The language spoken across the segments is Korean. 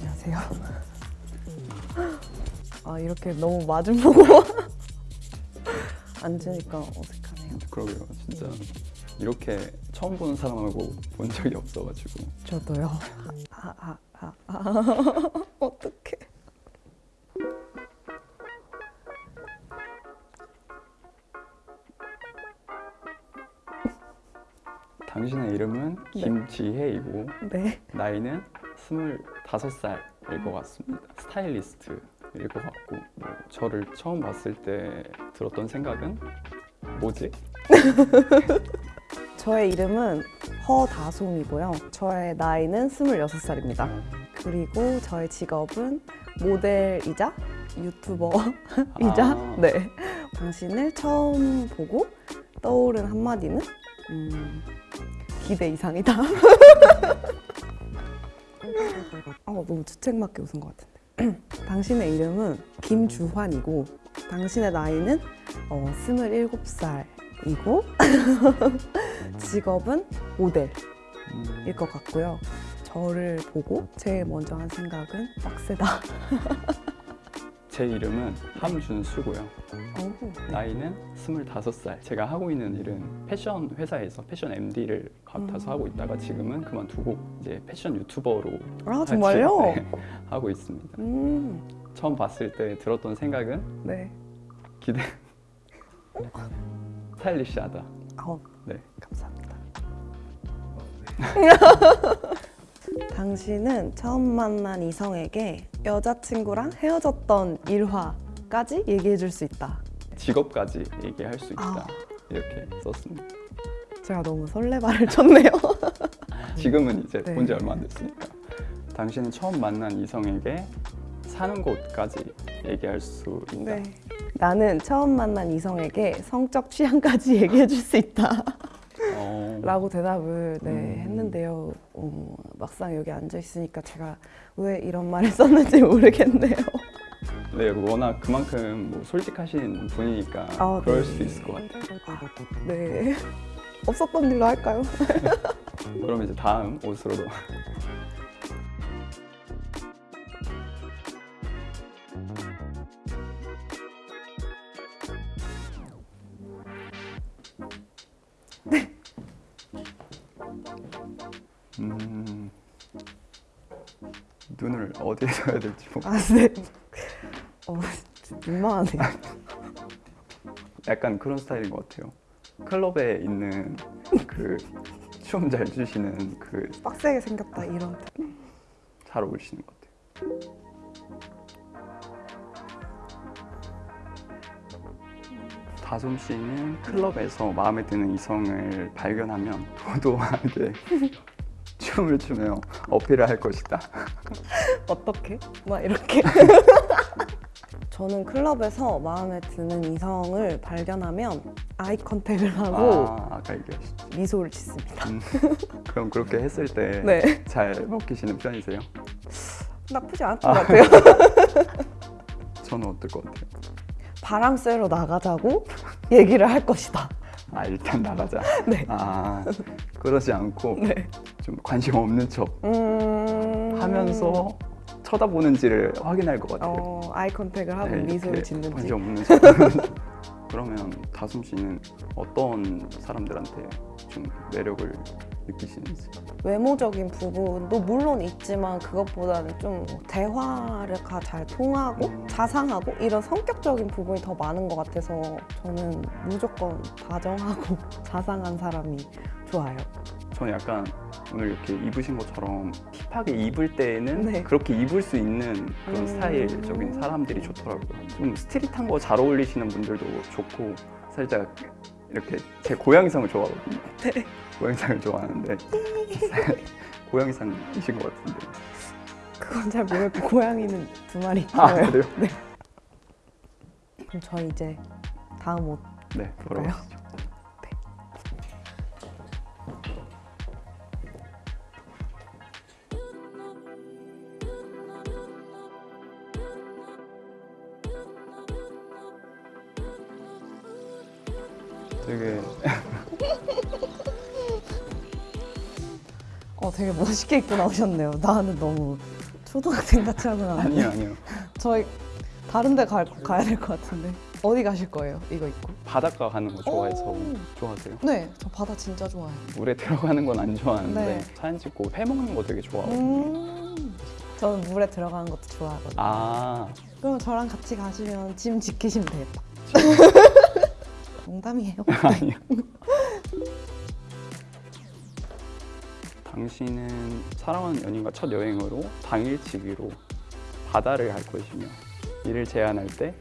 안녕하세요. 아 이렇게 너무 마주보고 앉으니까 어색하네요. 그러게요. 진짜 이렇게 처음 보는 사람하고 본 적이 없어가지고 저도요. 아, 아, 아, 아. 어떡해. 당신의 이름은 네. 김지혜이고 네. 나이는 25살일 것 같습니다. 스타일리스트일 것 같고 뭐 저를 처음 봤을 때 들었던 생각은 뭐지? 저의 이름은 허다솜이고요. 저의 나이는 26살입니다. 그리고 저의 직업은 모델이자 유튜버이자 아. 네. 당신을 처음 보고 떠오른 한마디는 음, 기대 이상이다. 아, 너무 주책맞게 웃은 것 같은데. 당신의 이름은 김주환이고 당신의 나이는 어, 27살 이고 직업은 모델일 음, 것 같고요. 저를 보고 제일 먼저 한 생각은 빡세다. 제 이름은 함준수고요. 어후, 네. 나이는 25살. 제가 하고 있는 일은 패션 회사에서 패션 MD를 맡아서 음. 하고 있다가 지금은 그만두고 이제 패션 유튜버로 아 정말요? 네, 하고 있습니다. 음, 처음 봤을 때 들었던 생각은 네. 기대 스타일리시하다. 어, 네. 감사합니다. 당신은 처음 만난 이성에게 여자친구랑 헤어졌던 일화까지 얘기해 줄 수 있다. 직업까지 얘기할 수 있다. 아. 이렇게 썼습니다. 제가 너무 설레발을 쳤네요. 지금은 이제 네. 본지 얼마 안 됐으니까. 당신은 처음 만난 이성에게 사는 곳까지 얘기할 수 있다. 네. 나는 처음 만난 이성에게 성적 취향까지 얘기해 줄 수 있다. 어, 라고 대답을 네, 음. 했는데요. 어, 막상 여기 앉아 있으니까 제가 왜 이런 말을 썼는지 모르겠네요. 네, 워낙 그만큼 뭐 솔직하신 분이니까 아, 그럴 네. 수도 있을 것 같아요. 아, 네. 없었던 일로 할까요? 그럼 이제 다음 옷으로 어디에 둬야 될지 뭐 아, 네. 어, 민망하네요. 약간 그런 스타일인 것 같아요. 클럽에 있는 그 춤 잘 추시는 그잘 빡세게 생겼다 이런. 어울리시는 것 같아요. 다솜 씨는 클럽에서 마음에 드는 이성을 발견하면 도도하게 춤을 추며 어필을 할 것이다. 어떻게? 막 이렇게. 저는 클럽에서 마음에 드는 이성을 발견하면 아이 컨택을 하고 아, 아까 얘기하셨죠. 미소를 짓습니다. 음, 그럼 그렇게 했을 때 네. 잘 먹히시는 편이세요? 나쁘지 않을 것 같아요. 저는 어떨 것 같아요? 바람 쐬러 나가자고 얘기를 할 것이다. 아 일단 나가자. 네. 아 그러지 않고 네. 좀 관심 없는 척 음... 하면서 쳐다보는지를 확인할 것 같아요. 어, 아이 컨택을 하고 네, 미소를 짓는지. 그러면 다솜 씨는 어떤 사람들한테 좀 매력을 느끼시는지? 외모적인 부분도 물론 있지만 그것보다는 좀 대화가 잘 통하고 음. 자상하고 이런 성격적인 부분이 더 많은 것 같아서 저는 무조건 다정하고 자상한 사람이 좋아요. 저는 약간 오늘 이렇게 입으신 것처럼 힙하게 입을 때에는 네. 그렇게 입을 수 있는 그런 음. 스타일적인 사람들이 좋더라고요. 좀 스트릿한 거 잘 어울리시는 분들도 좋고 살짝 이렇게 제 고양이상을 좋아하거든요. 네. 고양이상을 좋아하는데 고양이상이신 것 같은데. 그건 잘 모르겠고 고양이는 두 마리 아 있어요. 그래요? 그럼 저희 이제 다음 옷 네, 보러? 가시죠. 되게 멋있게 입고 나오셨네요. 나는 너무 초등학생 같이 하고 나왔네. 아니요 아니요 저희 다른 데 가, 가야 될 것 같은데. 어디 가실 거예요? 이거 입고? 바닷가 가는 거 좋아해서 오. 좋아하세요? 네, 저 바다 진짜 좋아해요. 물에 들어가는 건 안 좋아하는데 네. 사진 찍고 회 먹는 거 되게 좋아하고 음, 저는 물에 들어가는 것도 좋아하거든요. 아 그럼 저랑 같이 가시면 짐 지키시면 되겠다. 농담이에요. 아니요 당신은 사랑하는 연인과 첫 여행으로 당일치기로 바다를 갈 것이며 이를 제안할 때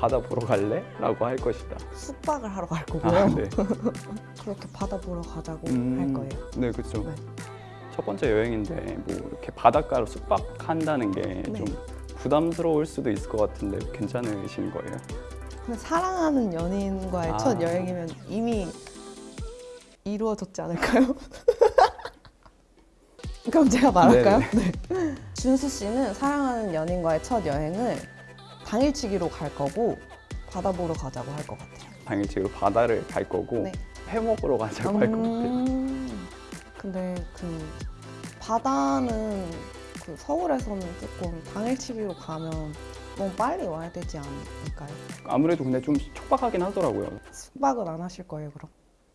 바다 보러 갈래? 라고 할 것이다 숙박을 하러 갈 거고요. 아, 네. 그렇게 바다 보러 가자고 음, 할 거예요. 네, 그렇죠. 네. 첫 번째 여행인데 뭐 이렇게 바닷가로 숙박한다는 게좀 네. 부담스러울 수도 있을 것 같은데 괜찮으신 거예요? 사랑하는 연인과의 아. 첫 여행이면 이미 이루어졌지 않을까요? 그럼 제가 말할까요? 네. 준수 씨는 사랑하는 연인과의 첫 여행을 당일치기로 갈 거고 바다 보러 가자고 할 것 같아요. 당일치기로 바다를 갈 거고 네. 회 먹으러 가자고 할것 같아요. 음, 근데 그 바다는 그 서울에서는 조금 당일치기로 가면 너무 빨리 와야 되지 않을까요? 아무래도 근데 좀 촉박하긴 하더라고요. 숙박은 안 하실 거예요, 그럼?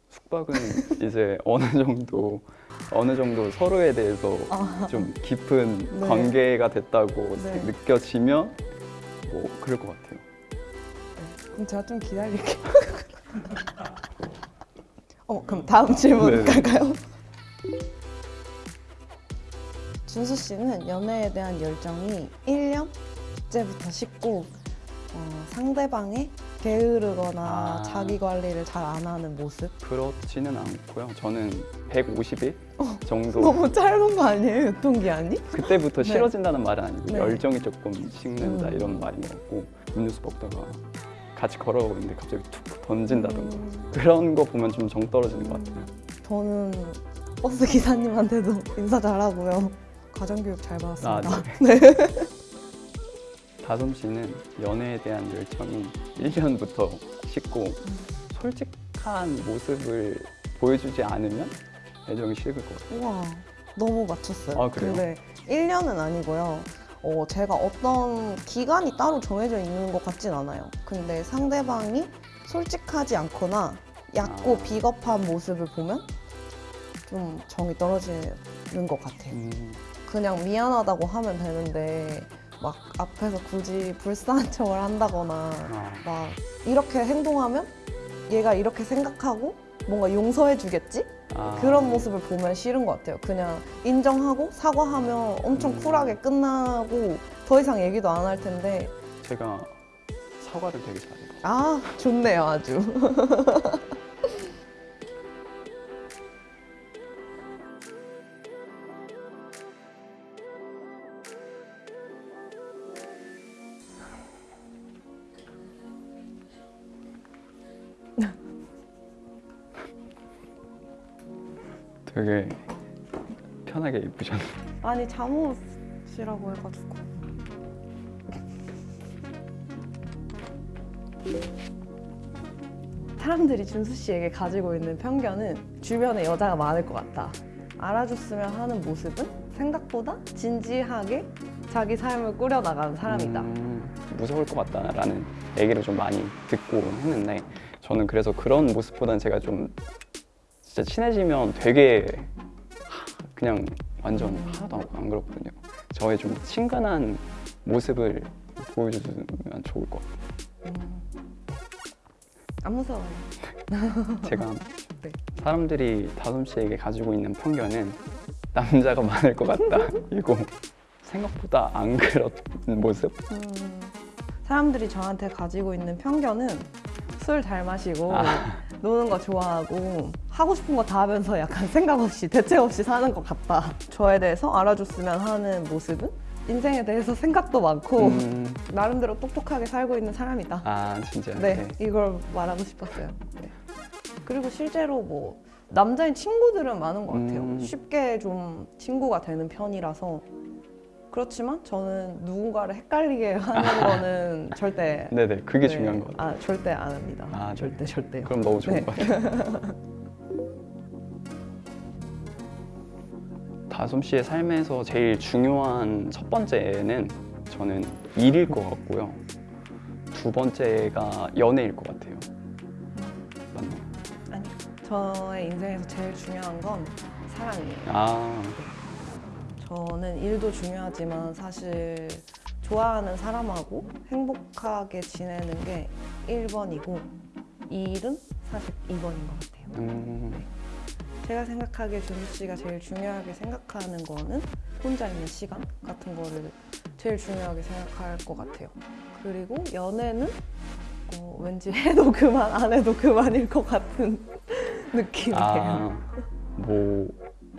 숙박은 이제 어느 정도 어느 정도 서로에 대해서 아. 좀 깊은 네. 관계가 됐다고 네. 느껴지면 뭐 그럴 것 같아요. 그럼 제가 좀 기다릴게요. 어, 그럼 다음 질문 네네. 갈까요? 준수 씨는 연애에 대한 열정이 1년째부터 식고 어, 상대방의 게으르거나 아. 자기 관리를 잘 안 하는 모습? 그렇지는 않고요. 저는 150일 정도 어, 너무 짧은 거 아니에요, 유통기한이? 그때부터 네. 싫어진다는 말은 아니고 네. 열정이 조금 식는다 음. 이런 말이었고 음료수 먹다가 같이 걸어가고 있는데 갑자기 툭 던진다던가 음, 그런 거 보면 좀 정 떨어지는 것 같아요. 저는 버스 기사님한테도 인사 잘하고요. 가정교육 잘 아, 받았습니다. 네. 다솜 씨는 연애에 대한 열정이 1년부터 식고 솔직한 모습을 보여주지 않으면 애정이 식을 것 같아요. 우와, 너무 맞췄어요. 아, 그래요? 근데 1년은 아니고요. 어, 제가 어떤 기간이 따로 정해져 있는 것 같진 않아요. 근데 상대방이 솔직하지 않거나 얕고 아. 비겁한 모습을 보면 좀 정이 떨어지는 것 같아요. 음, 그냥 미안하다고 하면 되는데 막 앞에서 굳이 불쌍한 척을 한다거나 아, 막 이렇게 행동하면 얘가 이렇게 생각하고 뭔가 용서해 주겠지? 아. 그런 모습을 보면 싫은 것 같아요. 그냥 인정하고 사과하면 엄청 음. 쿨하게 끝나고 더 이상 얘기도 안 할 텐데 제가 사과를 되게 잘해요. 아 좋네요 아주. 되게 편하게 입으셨네요. 아니 잠옷이라고 해가지고. 사람들이 준수 씨에게 가지고 있는 편견은 주변에 여자가 많을 것 같다. 알아줬으면 하는 모습은 생각보다 진지하게 자기 삶을 꾸려나가는 사람이다. 음, 무서울 것 같다라는 얘기를 좀 많이 듣고 했는데 저는 그래서 그런 모습보다는 제가 좀 진짜 친해지면 되게 하- 그냥 완전 하나도 안- 안 그렇거든요. 저의 좀 친근한 모습을 보여주면 좋을 것 같아요. 음. 안 무서워요. 제가 네. 사람들이 다솜 씨에게 가지고 있는 편견은 남자가 많을 것 같다. 이고 생각보다 안 그런 모습. 음, 사람들이 저한테 가지고 있는 편견은 술 잘 마시고 아. 노는 거 좋아하고 하고 싶은 거 다 하면서 약간 생각 없이 대책 없이 사는 것 같다. 저에 대해서 알아줬으면 하는 모습은 인생에 대해서 생각도 많고 음, 나름대로 똑똑하게 살고 있는 사람이다. 아 진짜. 네, 이걸 말하고 싶었어요. 네. 그리고 실제로 뭐 남자인 친구들은 많은 것 같아요. 음. 쉽게 좀 친구가 되는 편이라서 그렇지만 저는 누군가를 헷갈리게 하는 거는 절대 네네 그게 네, 중요한 것 같아요. 아, 절대 안 합니다. 아, 네. 절대 절대요. 그럼 너무 좋은 네. 것 같아요. 다솜 씨의 삶에서 제일 중요한 첫 번째는 저는 일일 것 같고요. 두 번째가 연애일 것 같아요. 맞나요? 아니, 저의 인생에서 제일 중요한 건 사랑이에요. 아, 저는 일도 중요하지만 사실 좋아하는 사람하고 행복하게 지내는 게 1번이고 일은 사실 2번인 것 같아요. 음, 제가 생각하기에 준수 씨가 제일 중요하게 생각하는 거는 혼자 있는 시간 같은 거를 제일 중요하게 생각할 것 같아요. 그리고 연애는 어, 왠지 해도 그만 안 해도 그만일 것 같은 느낌이에요. 아, 뭐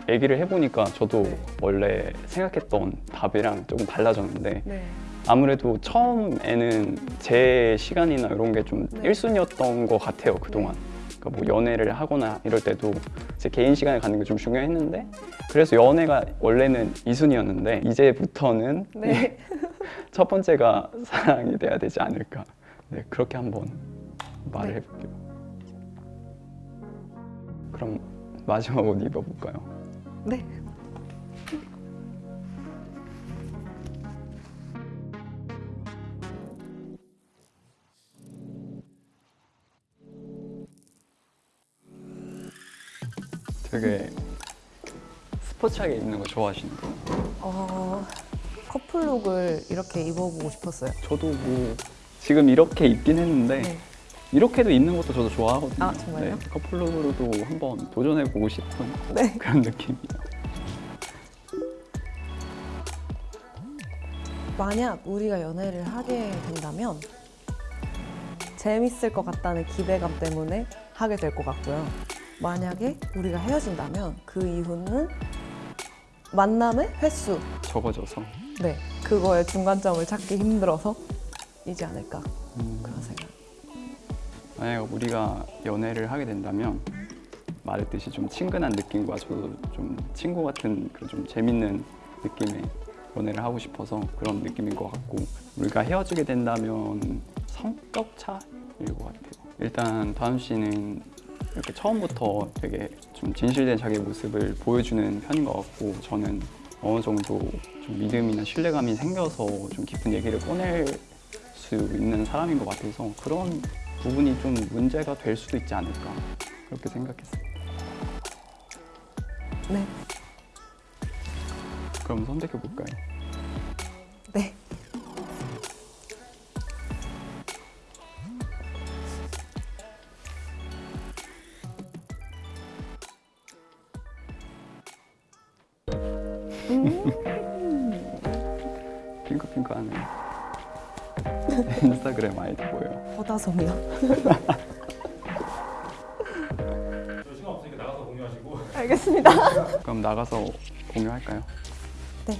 얘기를 해보니까 저도 네. 원래 생각했던 답이랑 조금 달라졌는데 네. 아무래도 처음에는 제 시간이나 이런 게좀 네. 1순위였던 것 같아요 그동안 그러니까 뭐 연애를 하거나 이럴 때도 제 개인 시간을 갖는 게 좀 중요했는데 그래서 연애가 원래는 2순위였는데 이제부터는 네. 첫 번째가 사랑이 돼야 되지 않을까 네 그렇게 한번 말을 네. 해볼게요 그럼 마지막 옷 입어볼까요? 네. 되게 스포츠하게 입는 거 좋아하시는데요 어, 커플룩을 이렇게 입어보고 싶었어요. 저도 뭐 지금 이렇게 입긴 했는데 네. 이렇게도 입는 것도 저도 좋아하거든요. 아, 정말요? 네, 커플룩으로도 한번 도전해보고 싶은 네. 그런 느낌이에요. 만약 우리가 연애를 하게 된다면 재밌을 것 같다는 기대감 때문에 하게 될 것 같고요. 만약에 우리가 헤어진다면 그 이후는 만남의 횟수, 적어져서 네, 그거의 중간점을 찾기 힘들어서 이지 않을까 음, 그런 생각. 만약 우리가 연애를 하게 된다면 말했듯이 좀 친근한 느낌과 저도 좀 친구 같은 그런 좀 재밌는 느낌의 연애를 하고 싶어서 그런 느낌인 것 같고 우리가 헤어지게 된다면 성격 차일 것 같아요. 일단 다음 씨는 이렇게 처음부터 되게 좀 진실된 자기 모습을 보여주는 편인 것 같고 저는 어느 정도 좀 믿음이나 신뢰감이 생겨서 좀 깊은 얘기를 꺼낼 수 있는 사람인 것 같아서 그런 부분이 좀 문제가 될 수도 있지 않을까 그렇게 생각했어요. 네, 그럼 선택해 볼까요? 네. 핑크핑크하네. 인스타그램 아이디 뭐예요? 허다솜이요. 저 시간 없으니까 나가서 공유하시고 알겠습니다. 그럼 나가서 공유할까요? 네.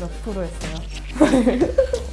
몇 프로 했어요?